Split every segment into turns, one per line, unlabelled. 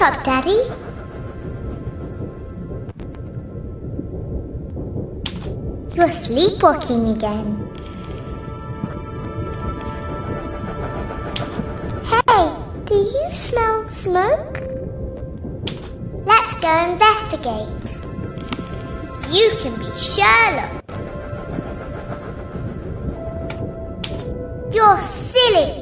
Wake up, Daddy. You're sleepwalking again. Hey, do you smell smoke? Let's go investigate. You can be Sherlock. You're silly.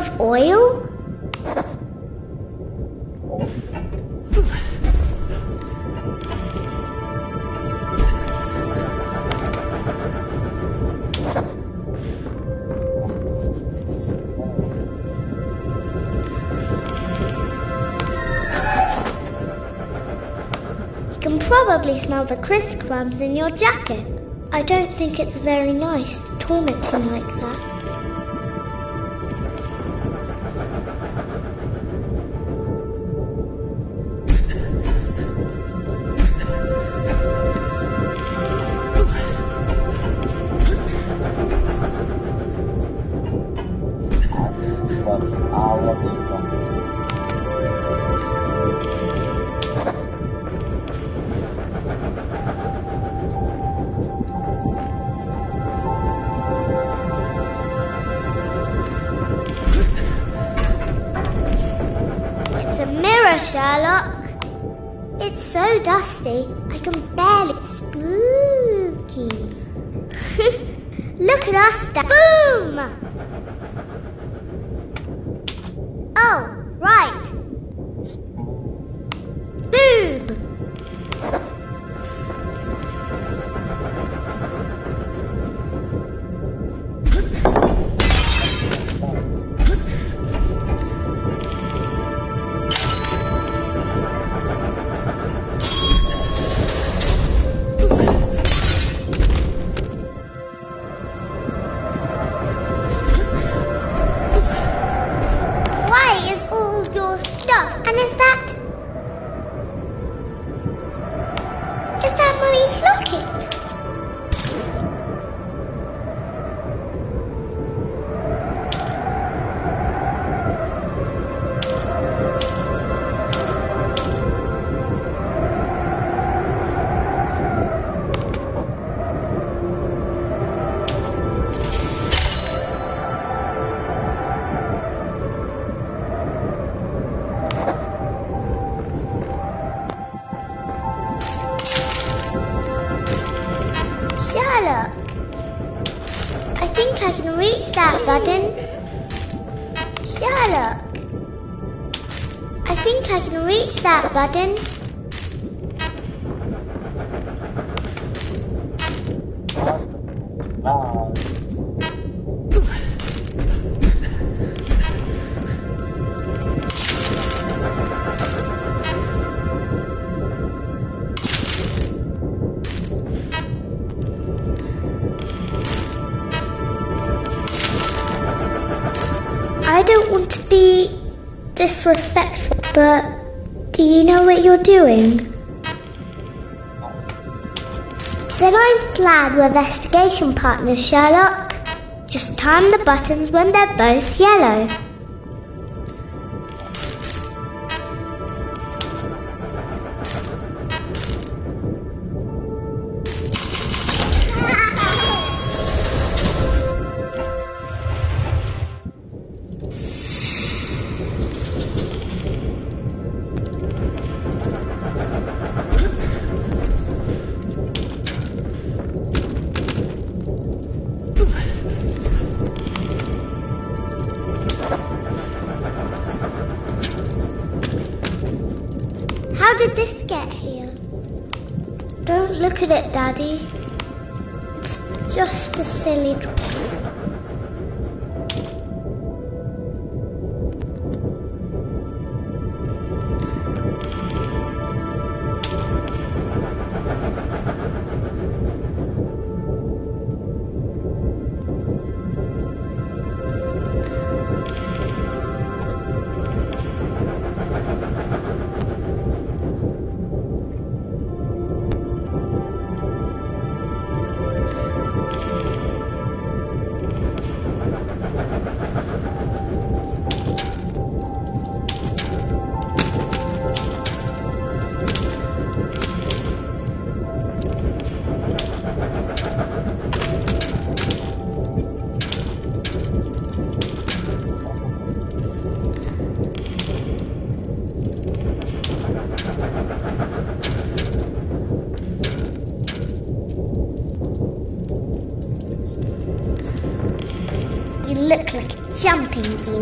Of oil. Can probably smell the crisp crumbs in your jacket. I don't think it's very nice to torment him like that. We're investigation partners, Sherlock. Just time the buttons when they're both yellow. Just a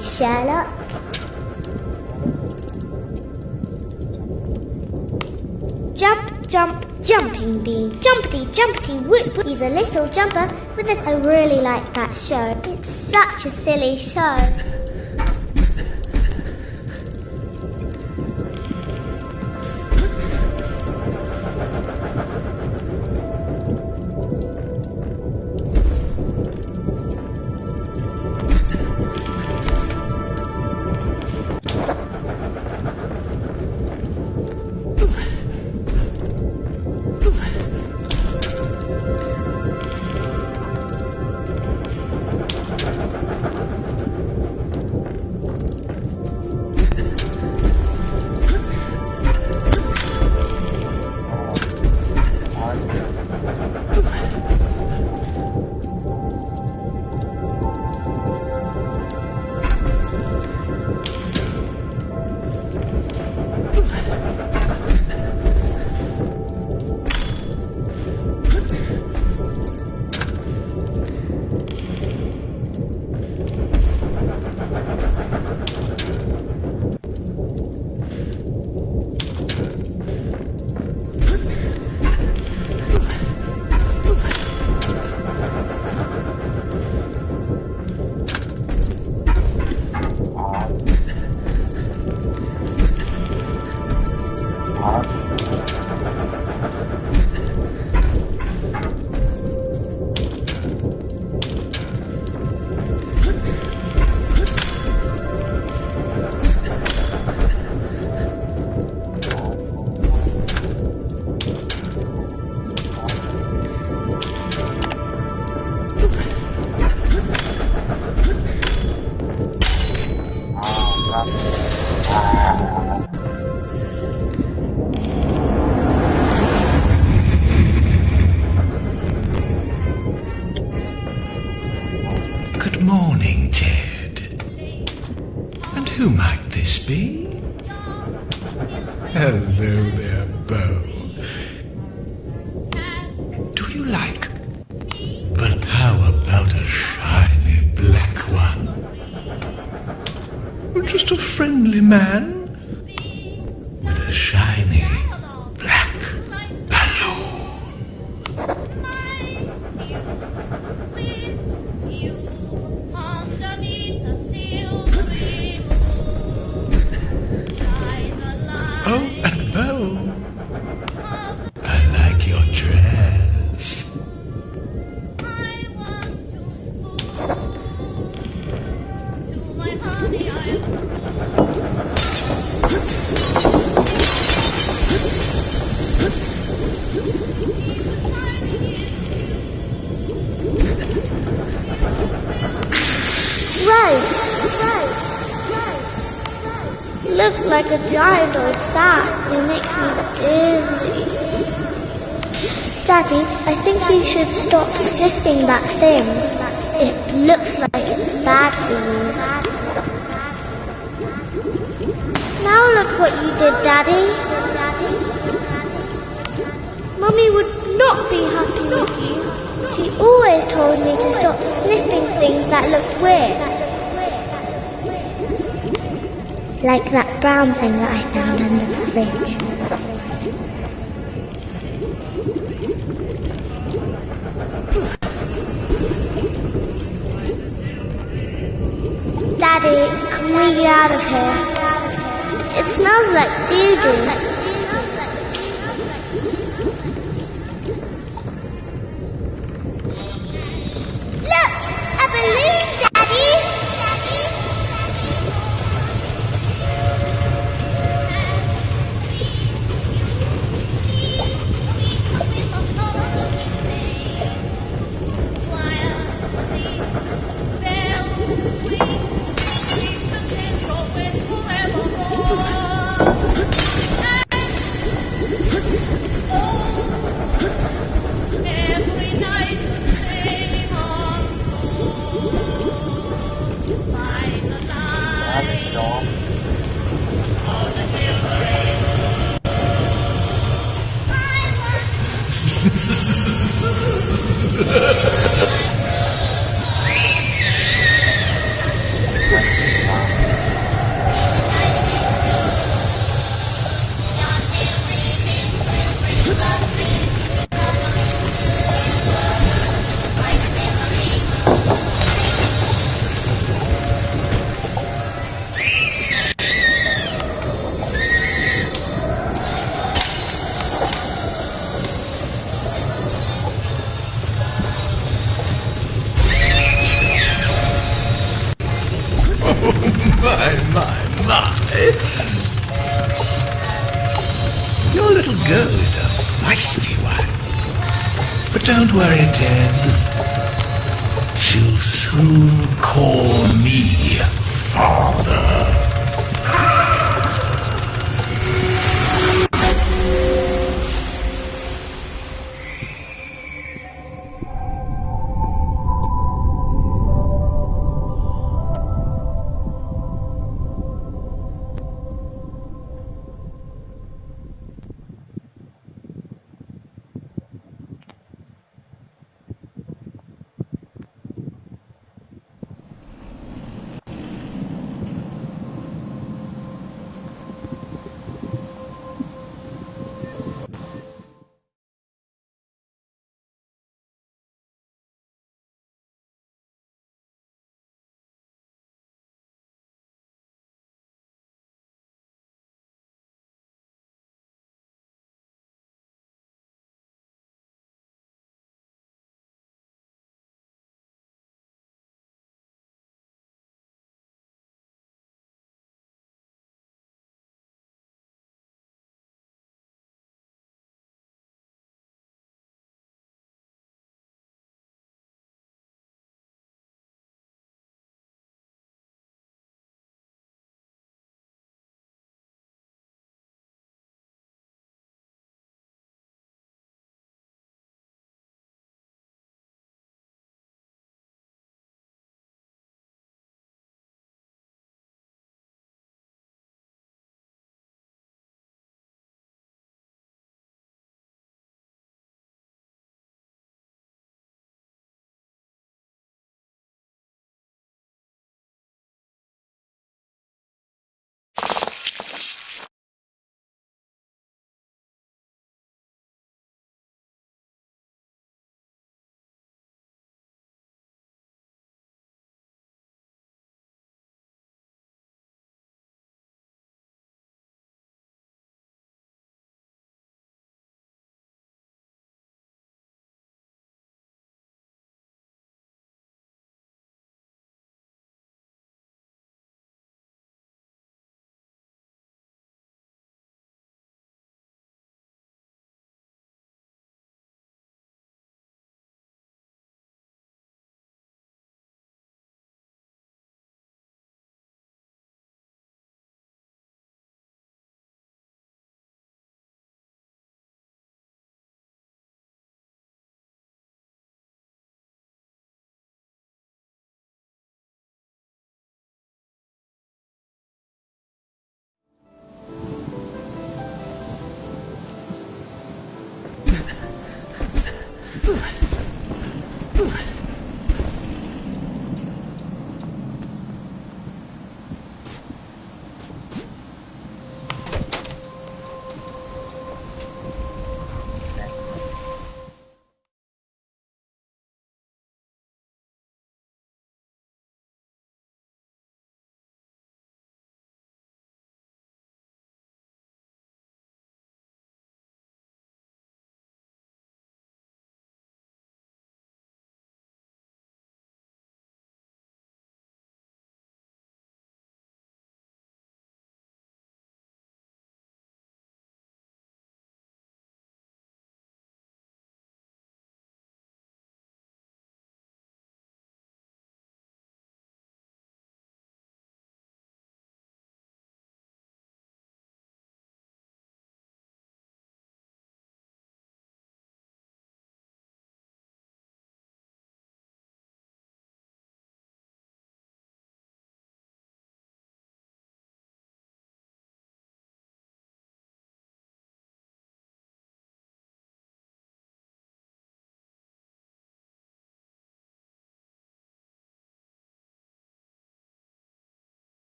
Sherlock. Jump, jump, jumping bean. Jumpity, jumpity, whoop, whoop. He's a little jumper with a... I really like that show. It's such a silly show. Like a giant old sack. It makes me dizzy. Daddy, I think you should stop sniffing that thing. It looks like it's bad for you. Now look what you did, Daddy. Mummy would not be happy with you. She always told me to stop sniffing things that looked weird. Like that brown thing that I found under the fridge.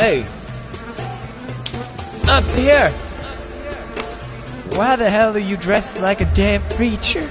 Hey! Up here! Why the hell are you dressed like a damn preacher?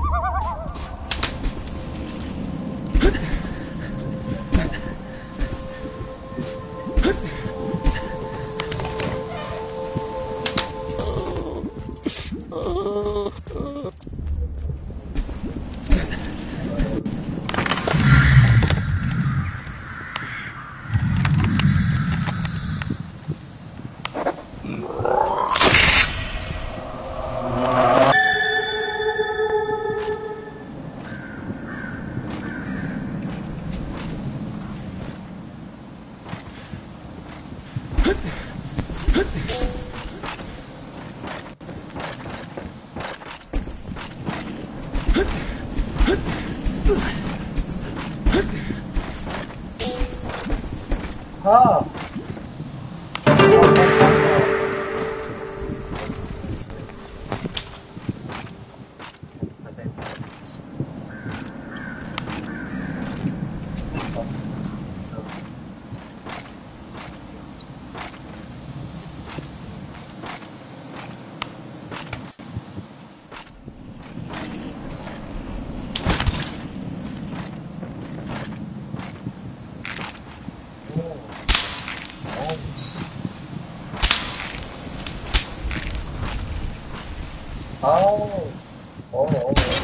哦，哦哦。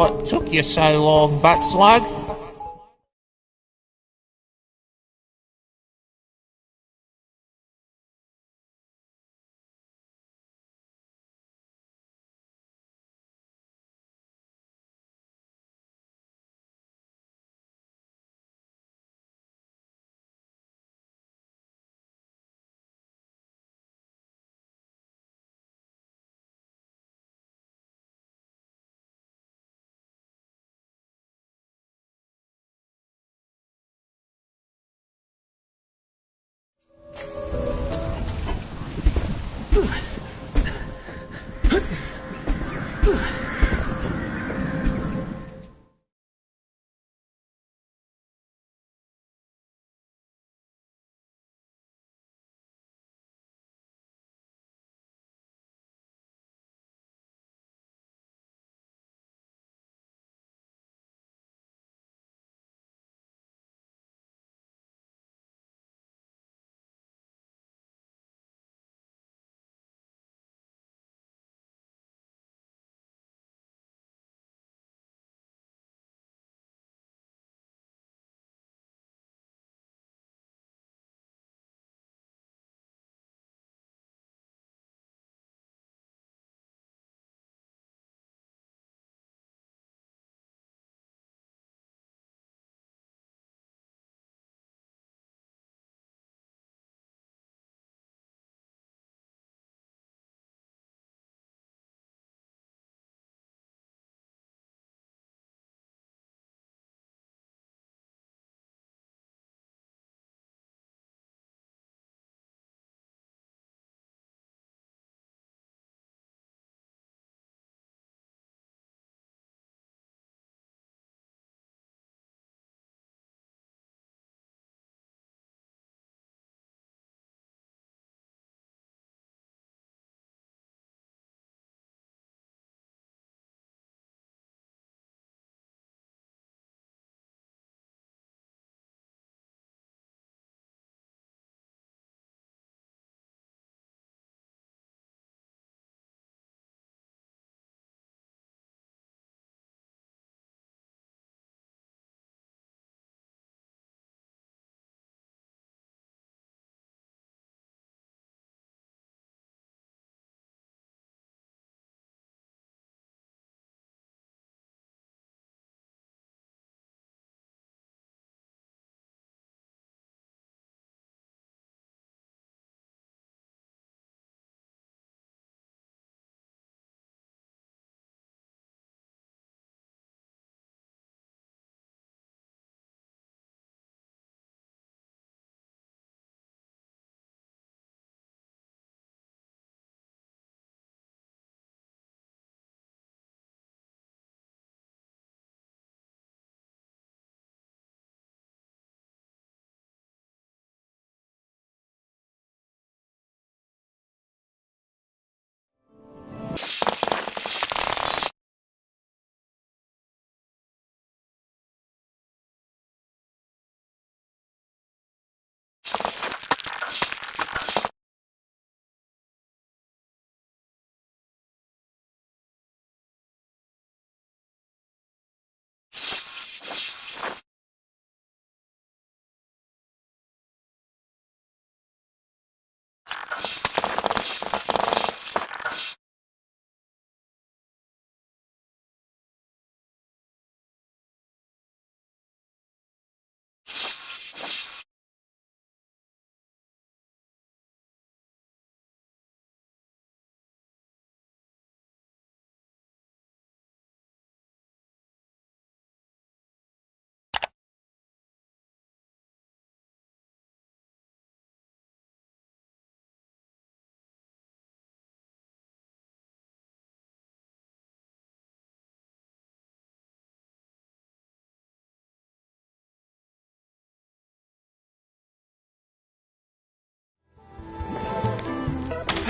What took you so long, butt slug?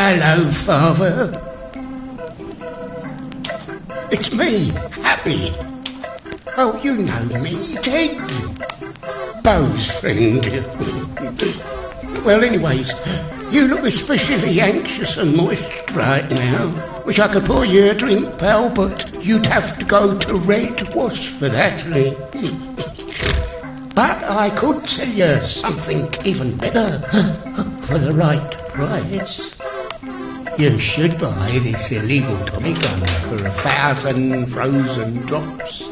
Hello, Father. It's me, Happy. Oh, you know me, Ted. Bo's friend. well, anyways, you look especially anxious and moist right now. Wish I could pour you a drink, pal, but you'd have to go to Red Wash for that. but I could tell you something even better for the right price. You should buy this illegal Tommy gun for a thousand frozen drops.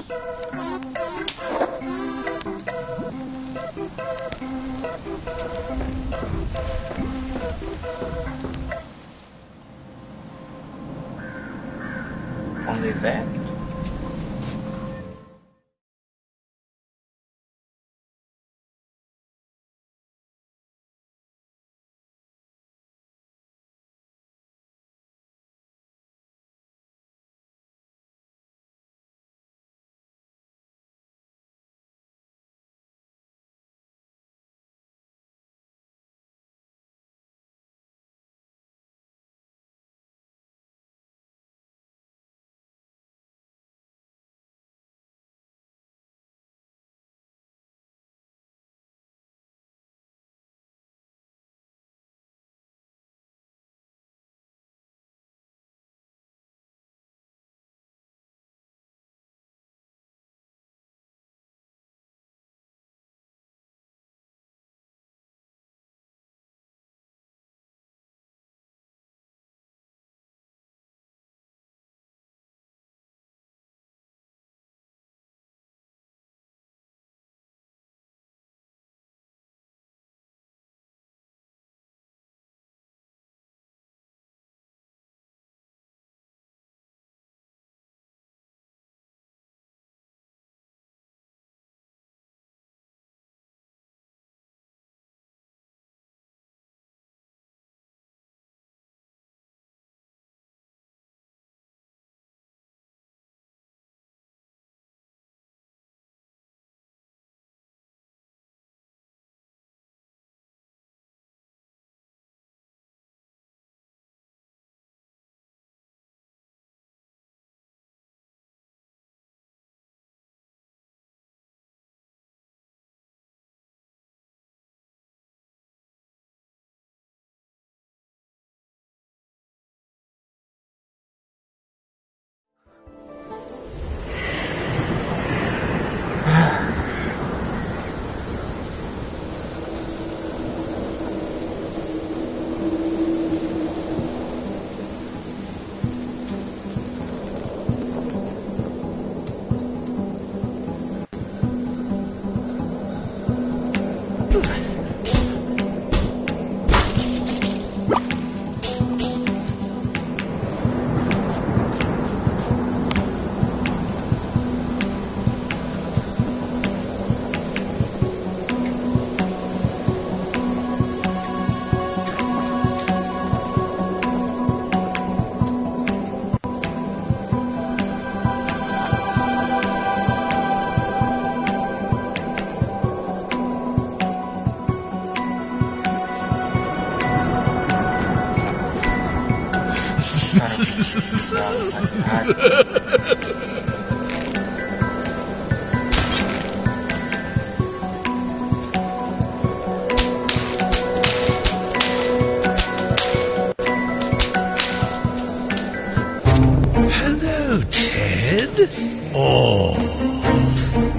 Hello, Ted. Oh,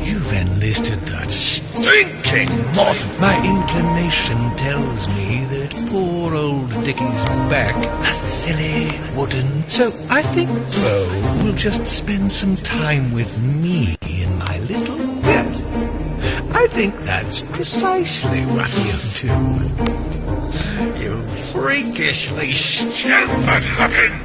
you've enlisted that stinking moth. My inclination tells me that poor old Dickie's back. A silly wooden. So I think Bo will just spend some time with me in my little bed. I think that's precisely what he'll do. You freakishly stupid looking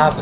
nggak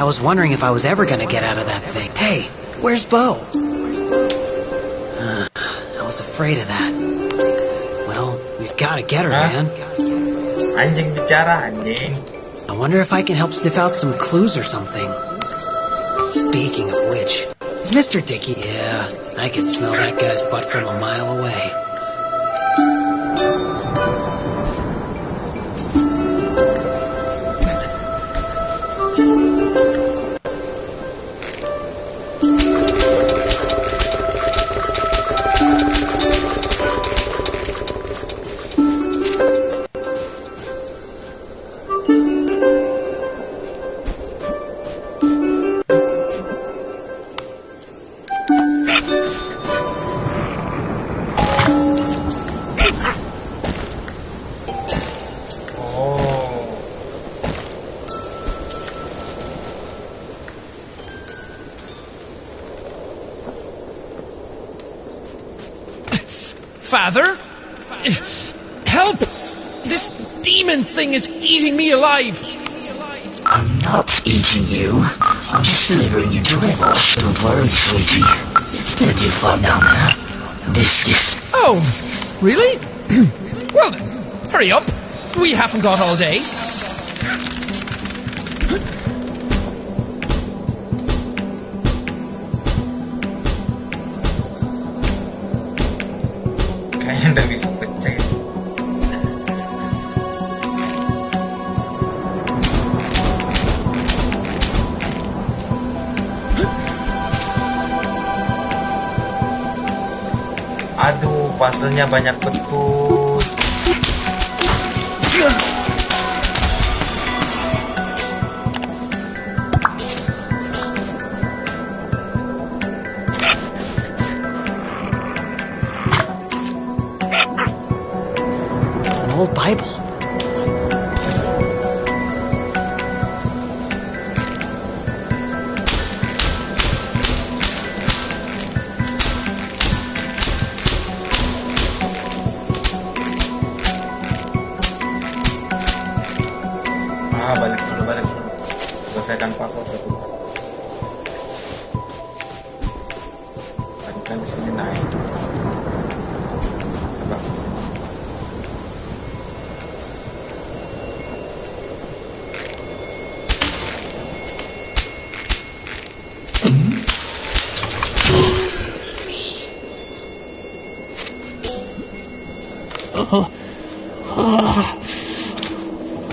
I was wondering if I was ever gonna get out of that thing. Hey, where's Bo? Uh, I was afraid of that. Well, we've gotta get her,
Huh?
man.
Anjing bicara anjing.
I wonder if I can help sniff out some clues or something. Speaking of which, Mr. Dickie? Yeah, I can smell that guy's butt from a mile away.
This demon thing is eating me alive!
I'm not eating you. I'm just delivering you to Revos. Don't worry, sweetie. It's plenty of fun down there. This is...
Oh, really? well then, hurry up. We haven't got all day.
Banyak betul.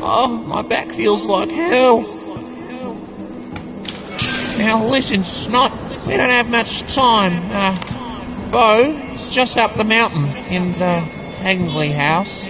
Oh, my back feels like hell. Now listen, Snot, we don't have much time. Uh, Bo is just up the mountain in the Hagley house.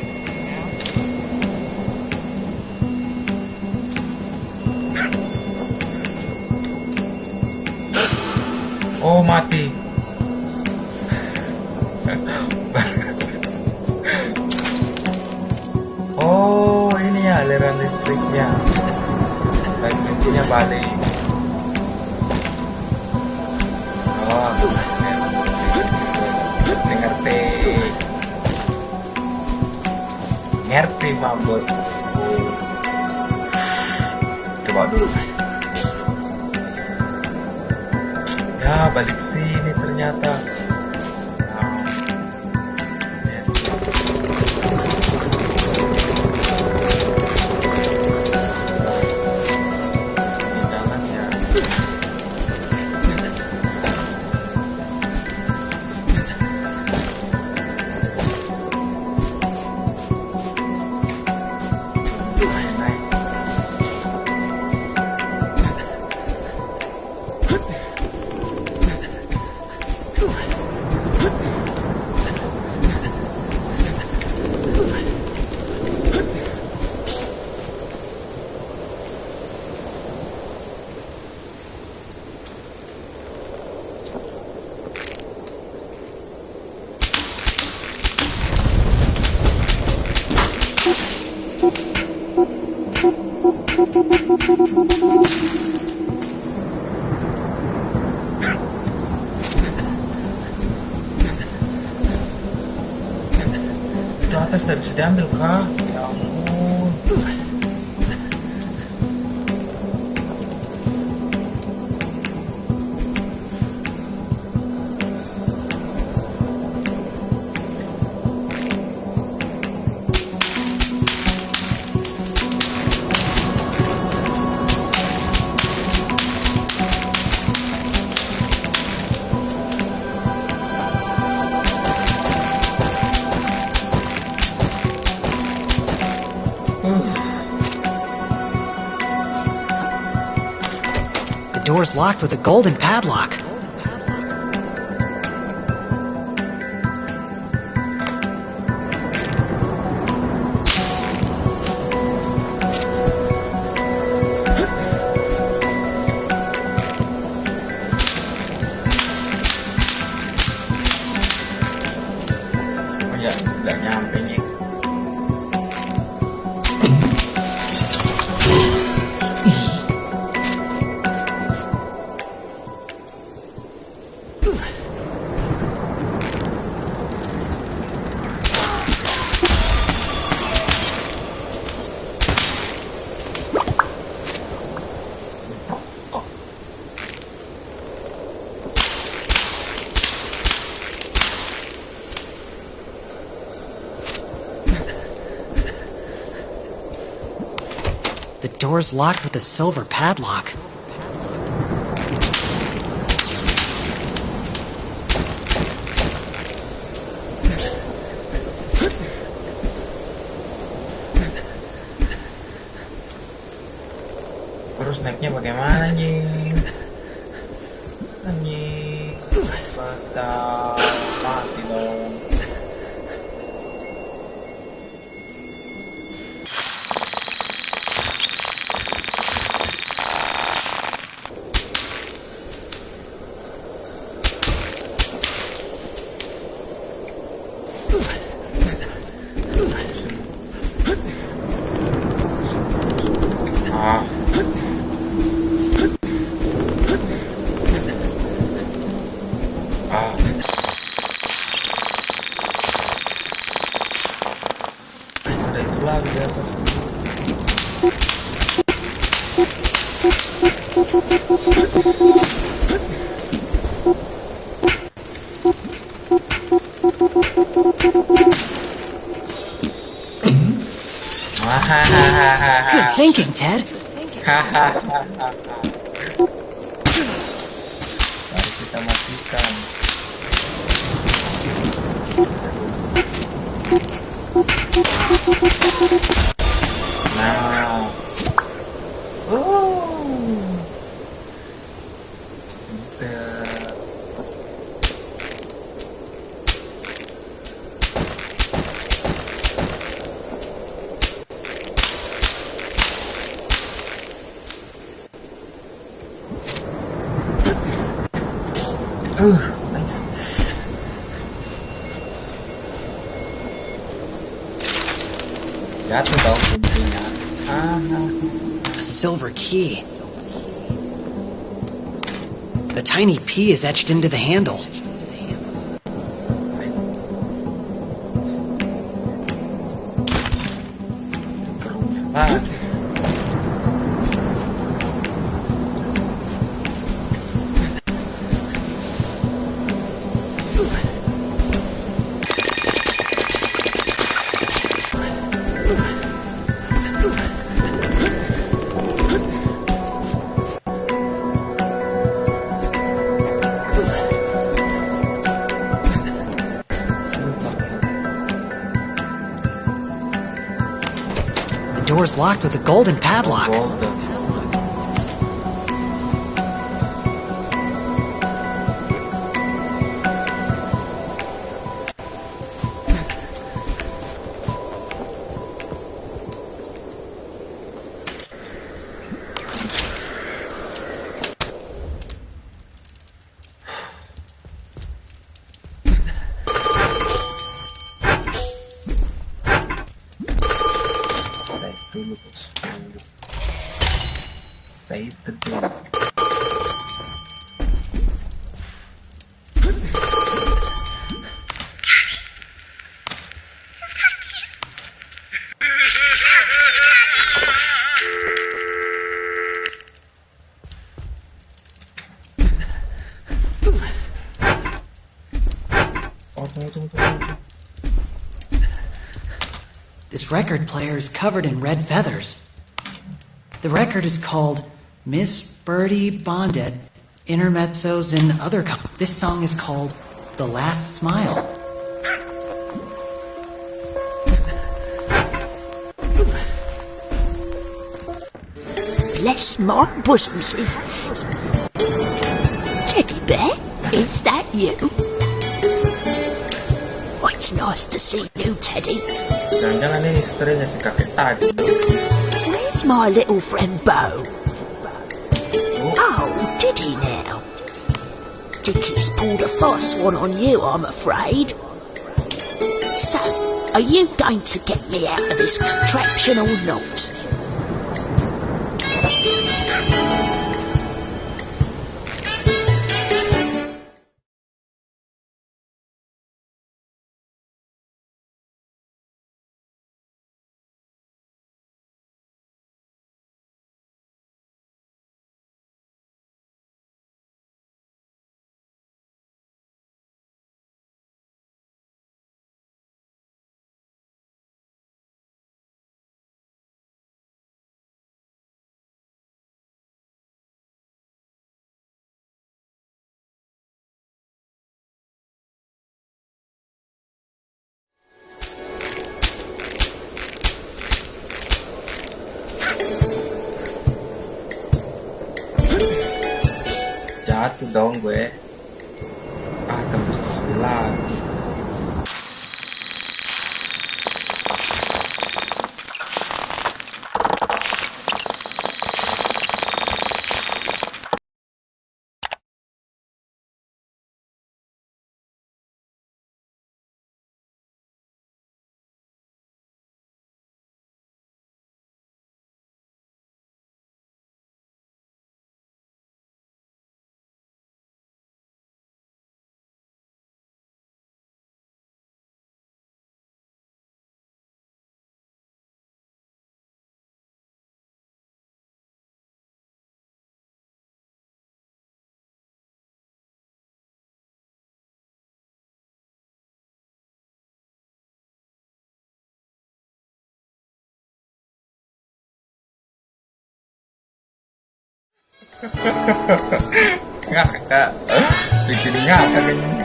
Itu atas nggak bisa diambil kah? Ya ampun.
Door's locked with a golden padlock. Door's locked with a silver padlock.
Terus naiknya bagaimana? Anjing. Uh, nice. that's Jatuh dong kuncinya. Ah,
A silver key. The tiny P is etched into the handle. Locked with a golden padlock. This record player is covered in red feathers. The record is called Miss Birdie Bondet Intermezzos and Other. Com- this song is called The Last Smile.
Bless my bosom, says Teddy Bear, is that you? Nice to see you, Teddy.
Jangan-jangan ini istrinya si kakek tadi.
Where's my little friend Bo? Oh, did he now? Dickie's pulled a fast one on you, I'm afraid. So, are you going to get me out of this contraption or not?
Ngakak. Bikin ngakak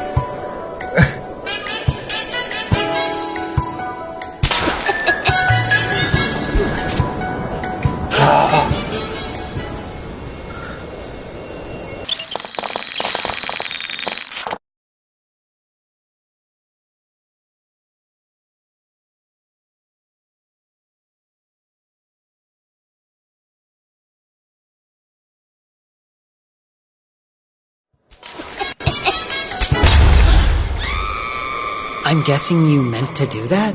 I'm guessing you meant to do that?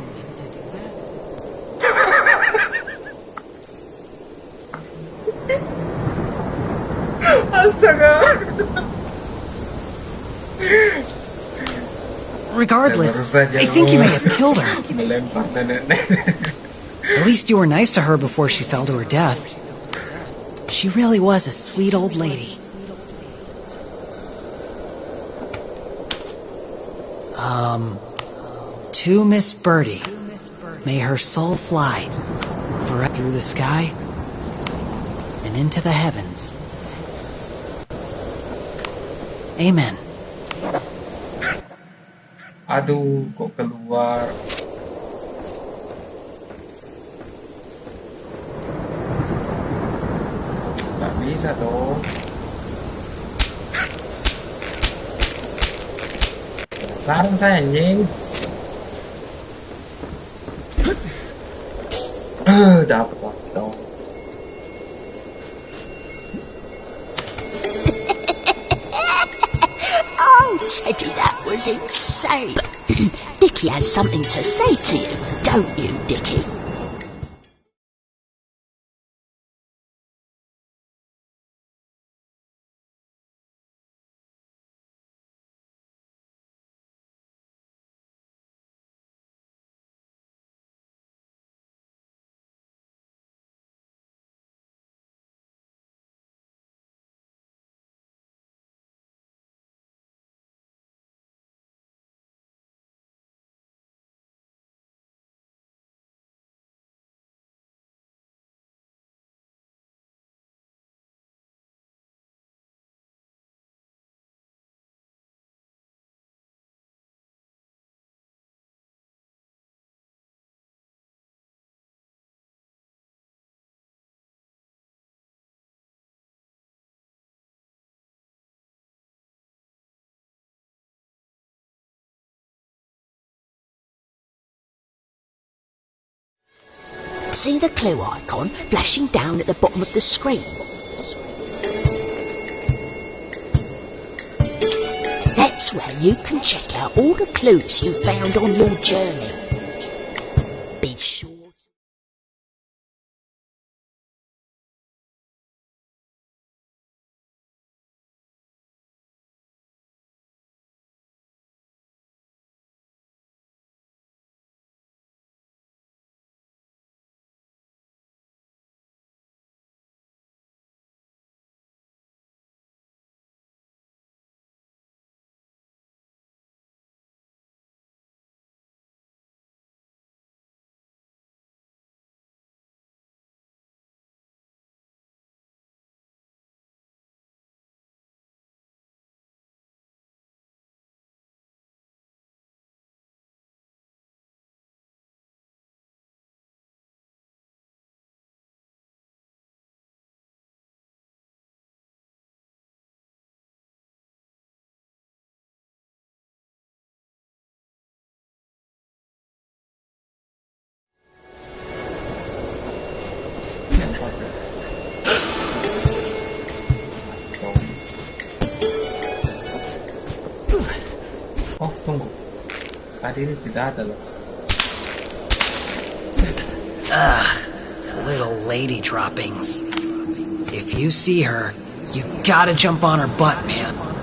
Regardless,
Saya baru saja
I think you may have killed her. At least you were nice to her before she fell to her death. She really was a sweet old lady. Um, to Miss Birdie, may her soul fly forever through the sky and into the heavens. Amen.
Aduh, kok keluar. Nggak bisa dong. Sarang saya anjing.
Oh, Teddy, that was insane. Dickie has something to say to you, don't you, Dickie? See the clue icon flashing down at the bottom of the screen? That's where you can check out all the clues you found on your journey. Be sure.
Loh.
Little lady droppings. If you see her, you gotta jump on her butt, man.